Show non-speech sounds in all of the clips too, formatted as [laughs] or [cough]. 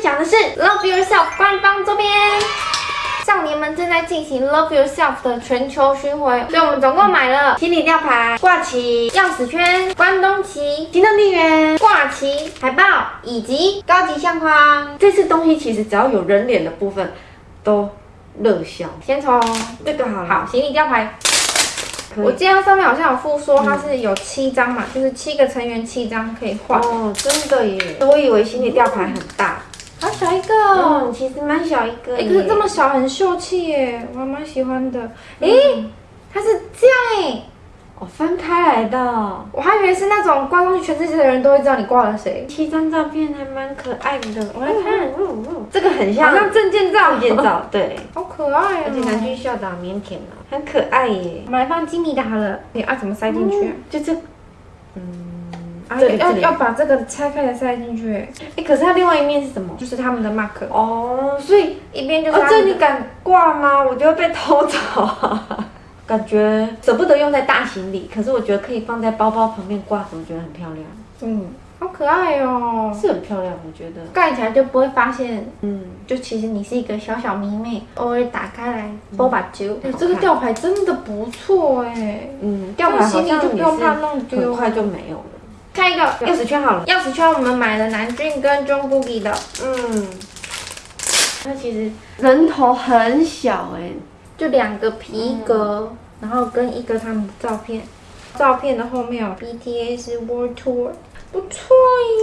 分享的是 Love Yourself 官方周边。少年们正在进行 Love Yourself 的全球巡回，所以我们总共买了行李吊牌、挂旗、钥匙圈、关东旗、行动电源、挂旗、海报以及高级相框。这次东西其实只要有人脸的部分都热销。先从这个好了，好行李吊牌。我记得上面好像有附说它是有七张嘛，就是七个成员七张可以换。哦，真的耶！我以为行李吊牌很大，好小一个，嗯，其实蛮小一个哎、耶。可是这么小很秀气耶，我还蛮喜欢的。哎、嗯它是这样哎，哦，翻开来的，我还以为是那种挂上去全世界的人都会知道你挂了谁，七张照片还蛮可爱的。我来看，嗯嗯嗯这个很好像像证件照，证件，照，对，[laughs] 好可爱而且南哦。军校长腼腆哦，很可爱耶。我们来放吉米的好了，你啊怎么塞进去啊？就这，要要把这个拆开来塞进去，哎，可是它另外一面是什么？就是他们的 mark，哦，所以一边就是哦，这你敢挂吗？我就会被偷走啊。[laughs] 感觉舍不得用在大行李，可是我觉得可以放在包包旁边挂着，我觉得很漂亮，嗯，好可爱哦。是很漂亮，我觉得。盖起来就不会发现，嗯，就其实你是一个小小迷妹，偶尔打开来波把揪。这个吊牌真的不错哎，嗯，吊牌好像也不用怕是弄丢很快就没有了。下一个钥匙圈好了，钥匙圈，我们买了南俊跟 Jungkook 的，嗯，它其实人头很小哎、就两个皮革，然后跟一个他们的照片。照片的后面有 BTS World Tour，不错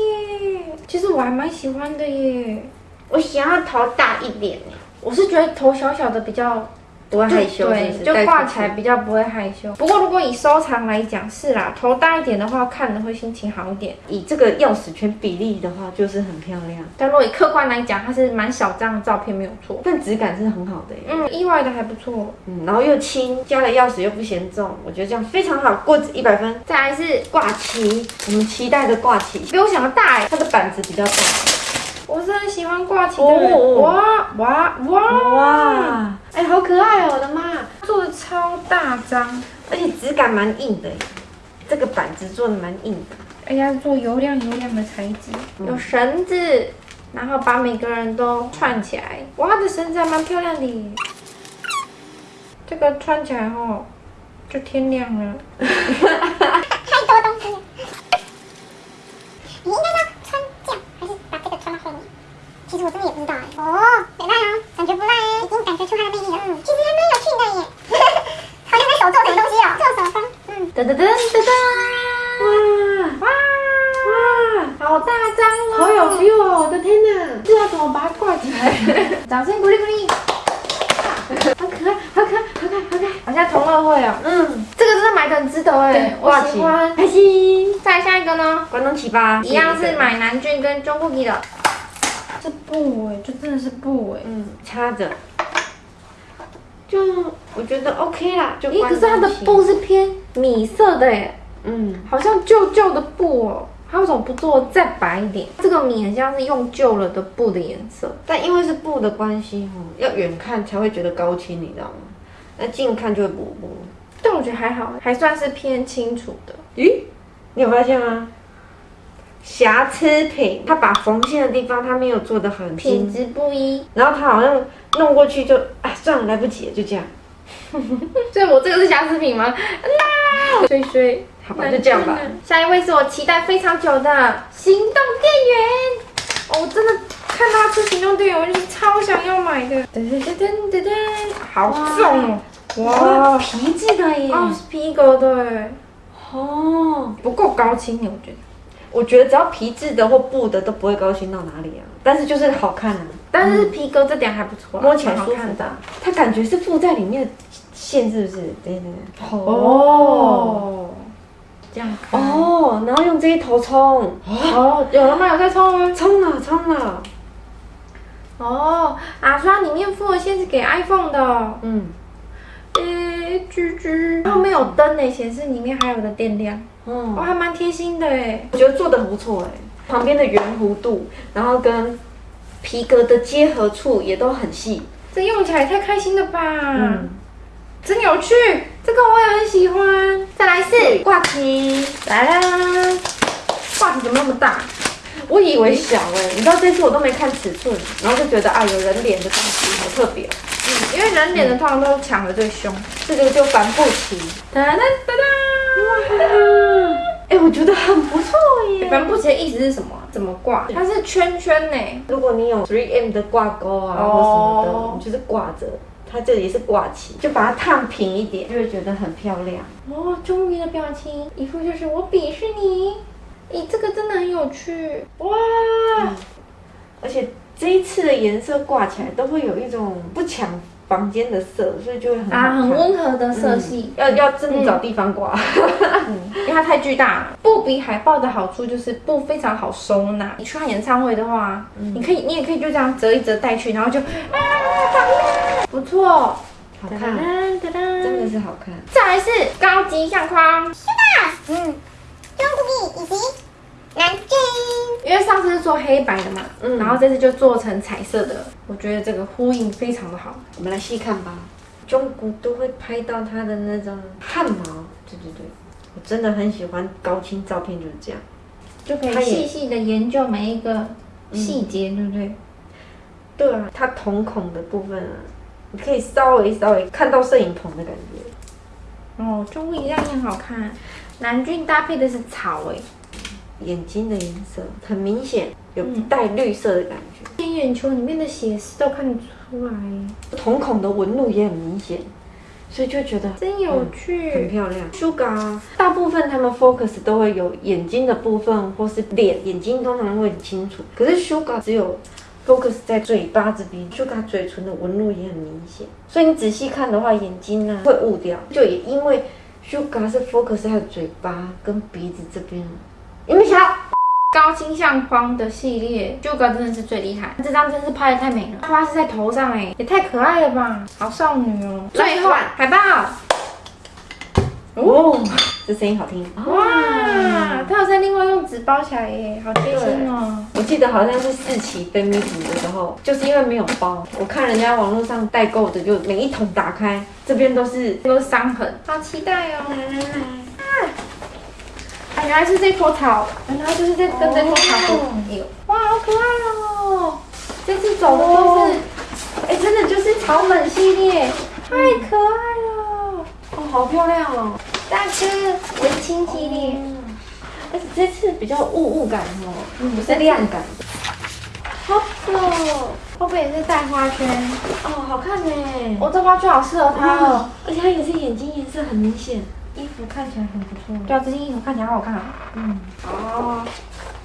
耶。其实我还蛮喜欢的耶。我想要头大一点。哎、我是觉得头小小的比较不会害羞对，就挂起来比较不会害羞。不过如果以收藏来讲，是啦，头大一点的话，看的会心情好一点。以这个钥匙圈比例的话，就是很漂亮，但如果以客观来讲，它是蛮小张的照片，没有错。但质感是很好的、嗯，意外的还不错。嗯，然后又轻，加了钥匙又不嫌重，我觉得这样非常好，过一百分。再来是挂旗，我们期待的挂旗，比我想的大哎，它的板子比较大。我是很喜欢挂起的人。哦哇哇哇！哇，哎、好可爱哦！我的妈，做的超大张，而且质感蛮硬的耶，这个板子做的蛮硬的。哎呀，做油亮油亮的材质，有绳子，然后把每个人都串起来。哇，它的绳子还蛮漂亮的耶。这个穿起来后，就天亮了。[laughs] 太多东西了。你应该要穿这样，还是把这个穿到后面？其实我真的也不知道哎。哦，没赖哦，感觉不赖哎，已经感觉出它的魅力了。嗯，其实还蛮有趣的耶。好像在手做什么东西哦，做手工。嗯，噔噔噔噔噔！哇哇，好大张哦！好有 feel 哦！我的天哪，这要怎么把它挂起来？[laughs] 掌声鼓励鼓励！好可爱，好可爱，好可爱，好可爱！好像同乐会哦。嗯，这个真的买的很值得哎，我喜欢。开心。再下一个呢？关东起吧，一样是买南俊跟中 cookie 的。这布哎，这真的是布哎。嗯，插着，就我觉得 OK 啦。就咦，可是它的布，是偏米色的耶，嗯，好像旧旧的布哦。它为什么不做再白一点？这个米很像是用旧了的布的颜色。但因为是布的关系哦，要远看才会觉得高清，你知道吗？那近看就会模糊。但我觉得还好，还算是偏清楚的。咦，你有发现吗？瑕疵品，它把缝线的地方它没有做的很精，品质不一，然后它好像弄过去就哎算了来不及了，就这样，[laughs] 所以我这个是瑕疵品吗？啦，衰衰，好吧，就这样吧。下一位是我期待非常久的行动电源。哦，我真的看到它出行动电源，我就是超想要买的。噔噔噔噔噔噔，好重哦！哇，皮质的耶！哦，是皮革的哎，哦，不够高清耶，我觉得。我觉得只要皮质的或布的都不会高兴到哪里啊，但是就是好看啊，但是皮革这点还不错啊，摸起来舒服的。它感觉是附在里面的线是不是？对对对。哦，这样。哦，然后用这一头冲，哦，有了吗？有在冲吗？冲了冲了，哦，啊，所以它里面附的线是给 iPhone 的哦。嗯，诶，居居，然后面有灯呢，显示里面还有的电量，哦，哦，还蛮贴心的哎。我觉得做的很不错哎，旁边的圆弧度，然后跟皮革的结合处也都很细，这用起来也太开心了吧！嗯，真有趣，这个我也很喜欢。再来是挂旗，来啦，挂题怎么那么大？我以为小哎、你知道这次我都没看尺寸，然后就觉得啊有人脸的东西好特别嗯、因为人脸的通常都抢的最凶。这个就帆布旗，哒哒哒哒。哎、我觉得很不错耶。帆布鞋的意思是什么啊？怎么挂？它是圈圈呢。如果你有 3M 的挂钩啊哦或什么的，你就是挂着，它这里是挂起，就把它烫平一点，就会觉得很漂亮。哦，终于的表情，一副就是我鄙视你。咦，这个真的很有趣哇！而且这一次的颜色挂起来都会有一种不抢房间的色，所以就会很好啊，很温和的色系，要要真的找地方挂。[laughs] 因为它太巨大。了。布比海报的好处就是布非常好收纳。你去看演唱会的话，你可以，你也可以就这样折一折带去，然后就啊，放大不错，好看，噔噔噔真的是好看。再来是高级相框，是的。嗯，中古币以及南京。因为上次是做黑白的嘛，嗯然后这次就做成彩色的，我觉得这个呼应非常的好。我们来细看吧。中古都会拍到它的那种汗毛，对对对，我真的很喜欢高清照片，就是这样。就可以细细的研究每一个细节，对不对？对啊，它瞳孔的部分啊，你可以稍微稍微看到摄影棚的感觉。哦，中古一样也很好看。南俊搭配的是草哎，眼睛的颜色很明显，有嗯带绿色的感觉。天眼球里面的血丝都看得出来，瞳孔的纹路也很明显，所以就觉得真有趣很。漂亮。Sugar 大部分他们 focus 都会有眼睛的部分或是脸，眼睛通常会很清楚，可是 Sugar 只有 focus 在嘴巴这边，Sugar 嘴唇的纹路也很明显，所以你仔细看的话，眼睛呢会误掉，就也因为 Sugar 是 focus 在嘴巴跟鼻子这边，有没有想到？高清相框的系列 g a 真的是最厉害，这张真是拍的太美了，花是在头上哎，也太可爱了吧，好少女哦。最后海报，哦，这声音好听哇，它有在另外用纸包起来耶，好贴心哦。我记得好像是四期飞 meeting 的时候，就是因为没有包，我看人家网络上代购的，就每一桶打开，这边都是都是伤痕，好期待哦！来来来，原来是这棵草，原来就是这跟这棵草有，哇，好可爱哦！这次走的都是，哎、真的就是草本系列，太可爱了！哦，好漂亮哦，大哥，文青系列，而且这次比较雾雾感哦，不是 [laughs] 亮感的，好可哦！后背也是带花圈，哦，好看呢，哦，这花圈好适合它哦。而且它也是眼睛颜色很明显，衣服看起来很不错，对啊，这件衣服看起来好好看啊。嗯，哦，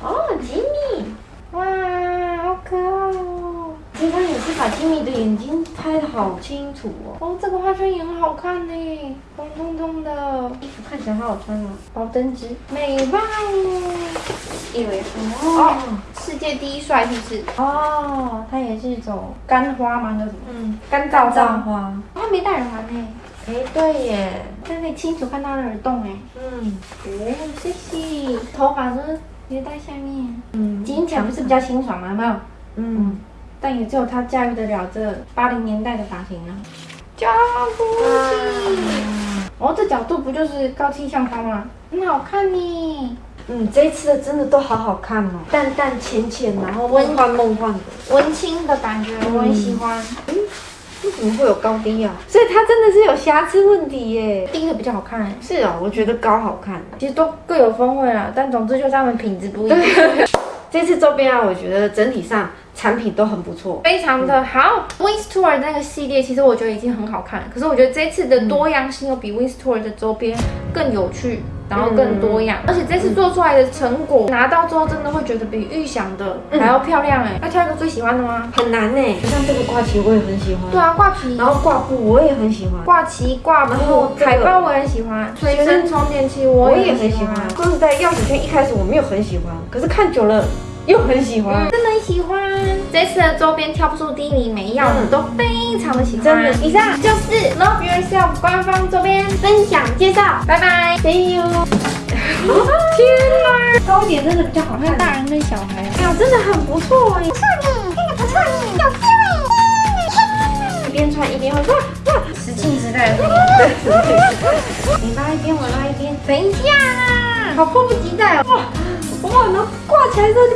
哦，吉米，哇，好可爱哦！其实他也是把吉米的眼睛拍的好清楚哦，哦，这个花圈也很好看呢，红彤彤的，衣服看起来好好穿哦，宝灯枝，美爆！以为哦哦，世界第一帅是不是？哦，它也是一种干花吗？叫什么？嗯，干燥造花。花，它没带耳环呢，哎，对耶，但可以清楚看到它的耳洞哎。嗯哦，谢谢。头发是别在下面，嗯，剪起来不是比较清爽吗？有没有？嗯。但也只有他驾驭得了这八零年代的发型啊。加不哦，这角度不就是高清相框吗？很好看呢。嗯，这一次的真的都好好看哦，淡淡浅浅，然后梦幻梦幻的。文青的感觉，我很喜欢。为什么会有高低啊？所以它真的是有瑕疵问题耶。低的比较好看，是啊，我觉得高好看。其实都各有风味啦，但总之就是它们品质不一样，[laughs] 这次周边啊，我觉得整体上产品都很不错。非常的好。Wings Tour 那个系列其实我觉得已经很好看了，可是我觉得这次的多样性又比 Wings Tour 的周边更有趣。然后更多样，而且这次做出来的成果拿到之后，真的会觉得比预想的还要漂亮哎！要挑一个最喜欢的吗？很难呢，像这个挂旗我也很喜欢。对啊，挂旗，然后挂布我也很喜欢，挂旗、挂然后海报我也喜欢，随身充电器我也很喜欢。说实在，钥匙圈一开始我没有很喜欢，可是看久了又很喜欢。真的很喜欢。这次的周边挑不出第一名，每一样我们都非常的喜欢。真的以上就是 Love Yourself 官方周边分享介绍，拜拜，See you。天哪，高一点真的比较好看。大人跟小孩啊。哎呀，真的很不错哎，不错呢，真的不错呢，有 feel 哎！一边穿一边会哇哇，石器时代的。你拉一边，我拉一边，等一下啦，好迫不及待哦！哇哇，然后挂起来之后就